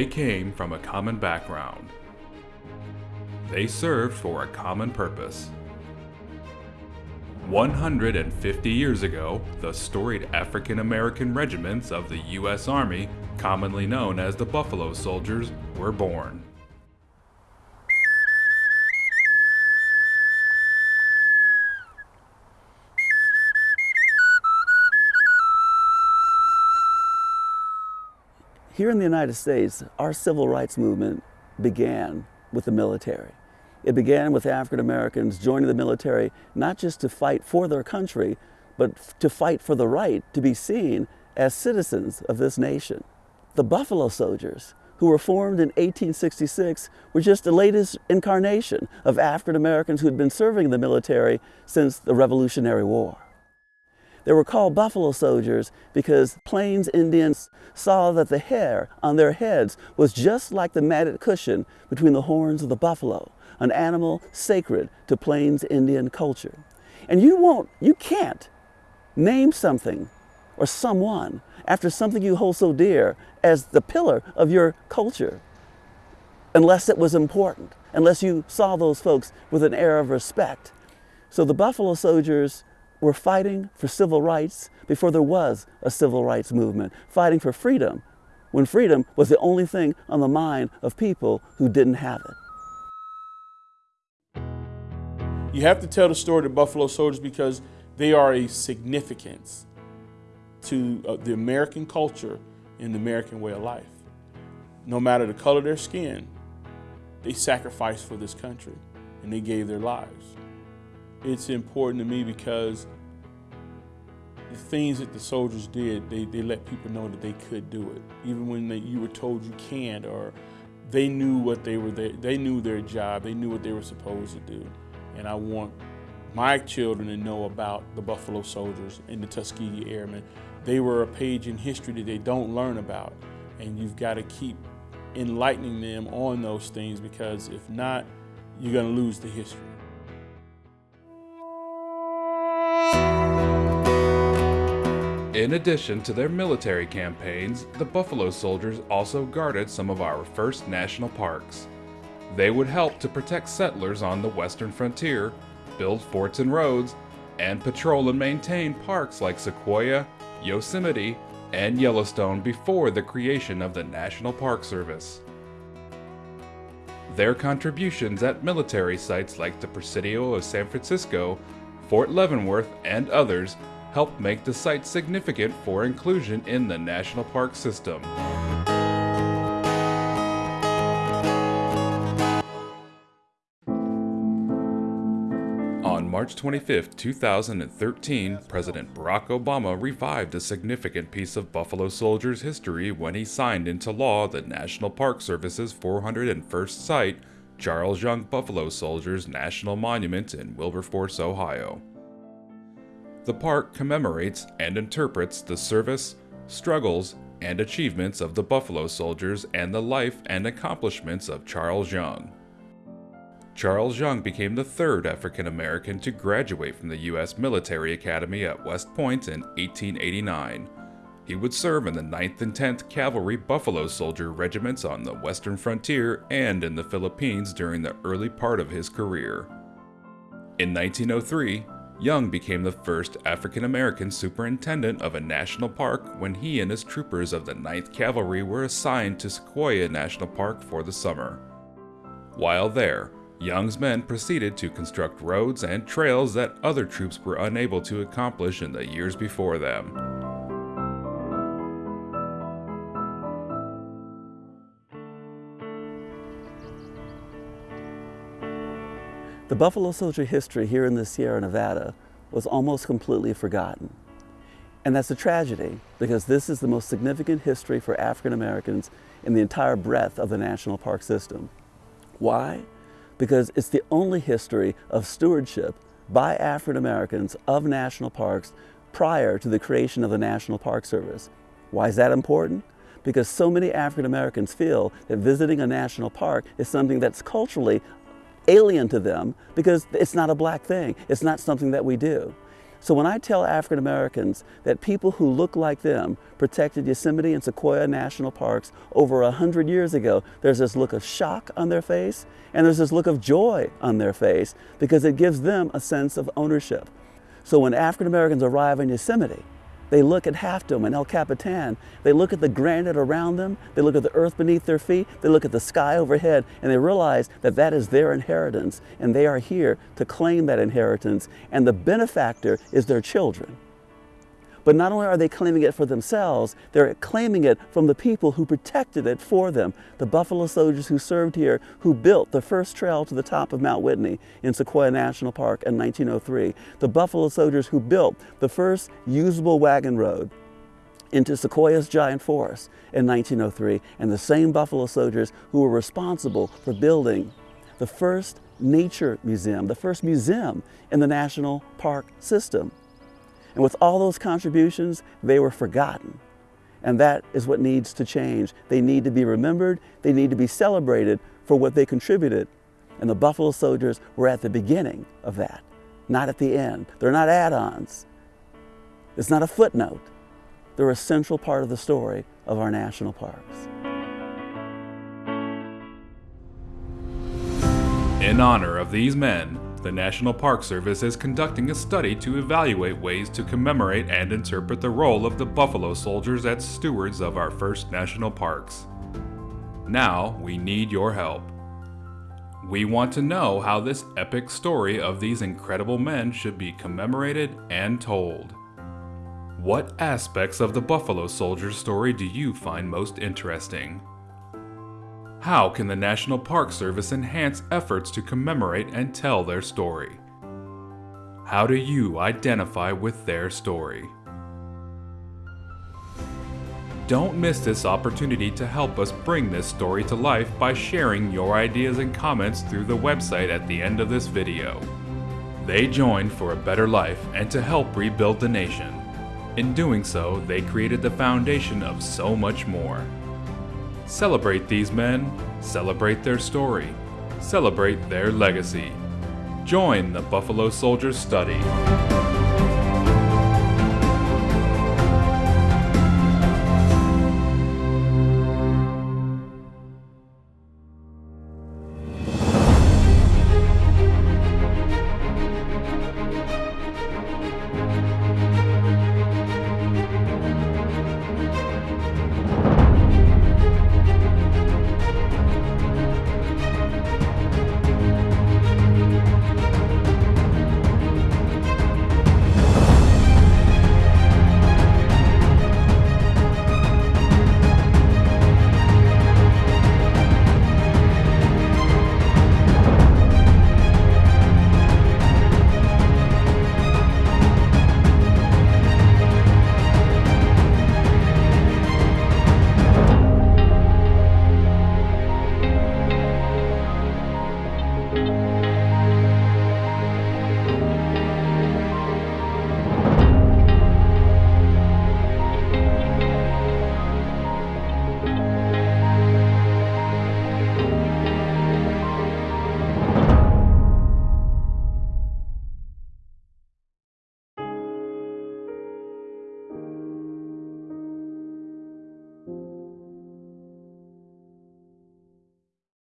They came from a common background. They served for a common purpose. 150 years ago, the storied African American regiments of the U.S. Army, commonly known as the Buffalo Soldiers, were born. Here in the United States, our civil rights movement began with the military. It began with African Americans joining the military not just to fight for their country, but to fight for the right to be seen as citizens of this nation. The Buffalo Soldiers, who were formed in 1866, were just the latest incarnation of African Americans who had been serving in the military since the Revolutionary War. They were called buffalo soldiers because Plains Indians saw that the hair on their heads was just like the matted cushion between the horns of the buffalo, an animal sacred to Plains Indian culture. And you won't, you can't name something or someone after something you hold so dear as the pillar of your culture unless it was important, unless you saw those folks with an air of respect. So the Buffalo Soldiers were fighting for civil rights before there was a civil rights movement, fighting for freedom when freedom was the only thing on the mind of people who didn't have it. You have to tell the story of Buffalo Soldiers because they are a significance to uh, the American culture and the American way of life. No matter the color of their skin, they sacrificed for this country and they gave their lives it's important to me because the things that the soldiers did, they, they let people know that they could do it. Even when they, you were told you can't or they knew what they were there, they knew their job, they knew what they were supposed to do. And I want my children to know about the Buffalo Soldiers and the Tuskegee Airmen. They were a page in history that they don't learn about. And you've got to keep enlightening them on those things because if not, you're going to lose the history. In addition to their military campaigns, the Buffalo Soldiers also guarded some of our first national parks. They would help to protect settlers on the western frontier, build forts and roads, and patrol and maintain parks like Sequoia, Yosemite, and Yellowstone before the creation of the National Park Service. Their contributions at military sites like the Presidio of San Francisco, Fort Leavenworth, and others helped make the site significant for inclusion in the national park system. On March 25, 2013, President Barack Obama revived a significant piece of Buffalo Soldiers history when he signed into law the National Park Service's 401st site, Charles Young Buffalo Soldiers National Monument in Wilberforce, Ohio. The park commemorates and interprets the service, struggles, and achievements of the Buffalo Soldiers and the life and accomplishments of Charles Young. Charles Young became the third African American to graduate from the U.S. Military Academy at West Point in 1889. He would serve in the 9th and 10th Cavalry Buffalo Soldier regiments on the western frontier and in the Philippines during the early part of his career. In 1903, Young became the first African American superintendent of a national park when he and his troopers of the 9th Cavalry were assigned to Sequoia National Park for the summer. While there, Young's men proceeded to construct roads and trails that other troops were unable to accomplish in the years before them. The Buffalo Soldier history here in the Sierra Nevada was almost completely forgotten. And that's a tragedy because this is the most significant history for African Americans in the entire breadth of the national park system. Why? Because it's the only history of stewardship by African Americans of national parks prior to the creation of the National Park Service. Why is that important? Because so many African Americans feel that visiting a national park is something that's culturally alien to them because it's not a black thing. It's not something that we do. So when I tell African Americans that people who look like them protected Yosemite and Sequoia National Parks over a hundred years ago, there's this look of shock on their face and there's this look of joy on their face because it gives them a sense of ownership. So when African Americans arrive in Yosemite, they look at Half Dome and El Capitan. They look at the granite around them. They look at the earth beneath their feet. They look at the sky overhead and they realize that that is their inheritance and they are here to claim that inheritance and the benefactor is their children. But not only are they claiming it for themselves, they're claiming it from the people who protected it for them. The Buffalo soldiers who served here, who built the first trail to the top of Mount Whitney in Sequoia National Park in 1903. The Buffalo soldiers who built the first usable wagon road into Sequoia's giant forest in 1903. And the same Buffalo soldiers who were responsible for building the first nature museum, the first museum in the national park system. And with all those contributions, they were forgotten. And that is what needs to change. They need to be remembered, they need to be celebrated for what they contributed. And the Buffalo Soldiers were at the beginning of that, not at the end. They're not add ons, it's not a footnote. They're a central part of the story of our national parks. In honor of these men, the National Park Service is conducting a study to evaluate ways to commemorate and interpret the role of the Buffalo Soldiers as stewards of our first national parks. Now, we need your help. We want to know how this epic story of these incredible men should be commemorated and told. What aspects of the Buffalo Soldiers story do you find most interesting? How can the National Park Service enhance efforts to commemorate and tell their story? How do you identify with their story? Don't miss this opportunity to help us bring this story to life by sharing your ideas and comments through the website at the end of this video. They joined for a better life and to help rebuild the nation. In doing so, they created the foundation of so much more. Celebrate these men, celebrate their story, celebrate their legacy. Join the Buffalo Soldiers Study.